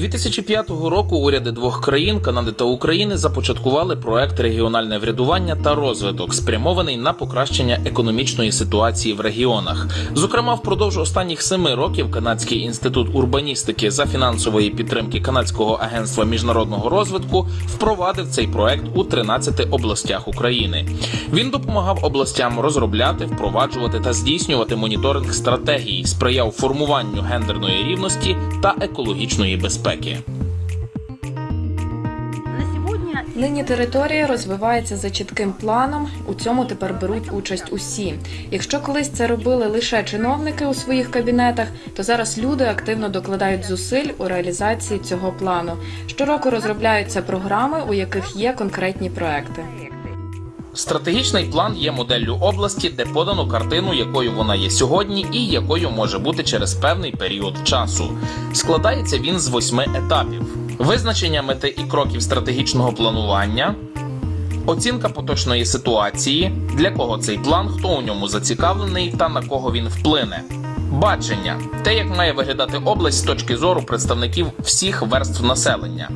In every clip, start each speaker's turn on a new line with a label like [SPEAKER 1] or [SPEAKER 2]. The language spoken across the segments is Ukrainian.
[SPEAKER 1] 2005 року уряди двох країн Канади та України започаткували проект регіональне врядування та розвиток, спрямований на покращення економічної ситуації в регіонах. Зокрема, впродовж останніх семи років Канадський інститут урбаністики за фінансової підтримки Канадського агентства міжнародного розвитку впровадив цей проект у 13 областях України. Він допомагав областям розробляти, впроваджувати та здійснювати моніторинг стратегії, сприяв формуванню гендерної рівності та екологічної безпеки.
[SPEAKER 2] На сегодня
[SPEAKER 3] Нині територія розвивається за чітким планом. У цьому тепер беруть участь усі. Якщо колись це робили лише чиновники у своїх кабінетах, то зараз люди активно докладають зусиль у реалізації цього плану. Щороку розробляються програми, у яких є конкретні проекти.
[SPEAKER 1] Стратегічний план є моделлю області, де подано картину, якою вона є сьогодні, і якою може бути через певний період часу. Складається він з восьми етапів: визначення мети і кроків стратегічного планування. Оцінка поточної ситуації, для кого цей план, хто у ньому зацікавлений та на кого він вплине. Бачення те, як має виглядати область з точки зору представників всіх верств населення.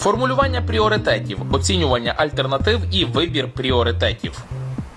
[SPEAKER 1] Формулювання пріоритетів, оцінювання альтернатив і вибір пріоритетів.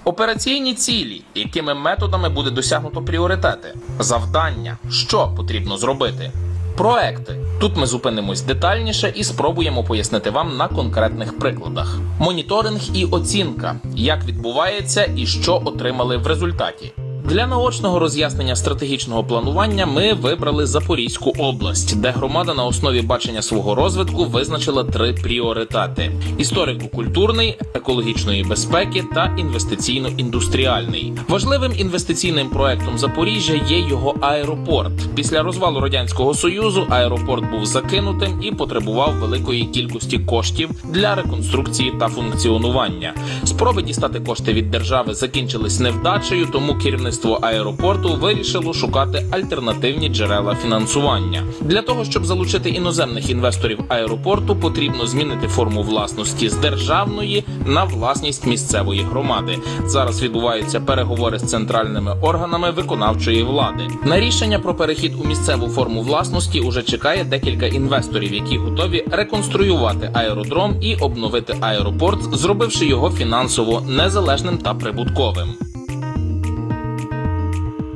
[SPEAKER 1] Операційні цілі, якими методами буде досягнуто пріоритети, завдання, що потрібно зробити. Проекти. Тут ми зупинимось детальніше і спробуємо пояснити вам на конкретних прикладах. Моніторинг і оцінка, як відбувається і що отримали в результаті. Для наочного роз'яснення стратегічного планування ми вибрали Запорізьку область, де громада на основі бачення свого розвитку визначила три пріоритети: історико-культурний, екологічної безпеки та інвестиційно-індустріальний. Важливим інвестиційним проектом Запоріжжя є його аеропорт. Після розвалу радянського союзу аеропорт був закинутим і потребував великої кількості коштів для реконструкції та функціонування. Спроби дістати кошти від держави закінчились невдачею, тому керівництво аеропорту вирішило шукати альтернативні джерела фінансування. Для того щоб залучити іноземних інвесторів аеропорту, потрібно змінити форму власності з державної на власність місцевої громади. Зараз відбуваються переговори з центральними органами виконавчої влади. На рішення про перехід у місцеву форму власності уже чекає декілька інвесторів, які готові реконструювати аеродром і обновити аеропорт, зробивши його фінансово незалежним та прибутковим.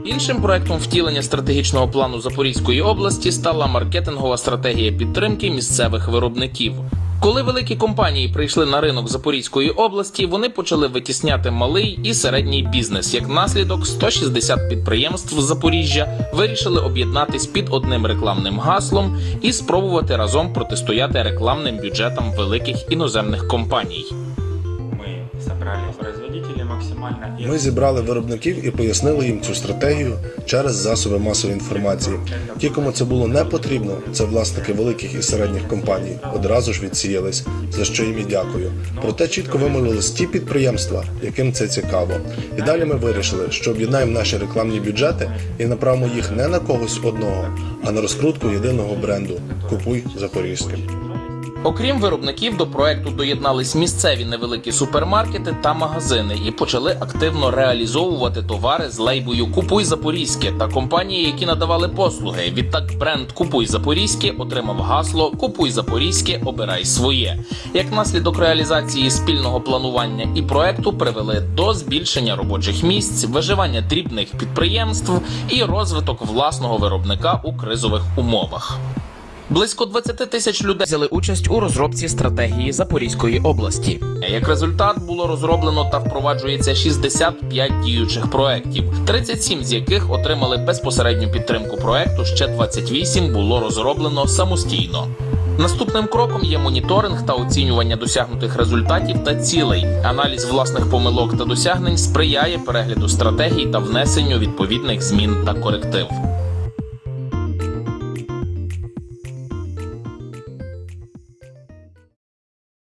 [SPEAKER 1] Іншим проектом втілення стратегічного плану Запорізької області стала маркетингова стратегія підтримки місцевих виробників. Коли великі компанії прийшли на ринок Запорізької області, вони почали витісняти малий і середній бізнес. Як наслідок, 160 підприємств Запоріжжя вирішили об'єднатись під одним рекламним гаслом і спробувати разом протистояти рекламним бюджетам великих іноземних компаній.
[SPEAKER 4] Ми зібрали виробників і пояснили їм цю стратегію через засоби масової інформації. Ті, кому це було не потрібно, це власники великих і середніх компаній, одразу ж відсіялись, за що їм і дякую. Проте чітко вимовились ті підприємства, яким це цікаво. І далі ми вирішили, що об'єднаємо наші рекламні бюджети і направимо їх не на когось одного, а на розкрутку єдиного бренду Купуй Запорізьке.
[SPEAKER 1] Окрім виробників, до проекту доєднались місцеві невеликі супермаркети та магазини і почали активно реалізовувати товари з лейбою Купуй Запорізьке та компанії, які надавали послуги. Відтак бренд Купуй Запорізьке отримав гасло Купуй Запорізьке, обирай своє. Як наслідок реалізації спільного планування і проекту привели до збільшення робочих місць, виживання дрібних підприємств і розвиток власного виробника у кризових умовах. Близько 20 тисяч людей взяли участь у розробці стратегії Запорізької області. Як результат було розроблено та впроваджується 65 діючих проєктів, 37 з яких отримали безпосередню підтримку проекту. Ще 28 було розроблено самостійно. Наступним кроком є моніторинг та оцінювання досягнутих результатів та цілей. Аналіз власних помилок та досягнень сприяє перегляду стратегій та внесенню відповідних змін та коректив.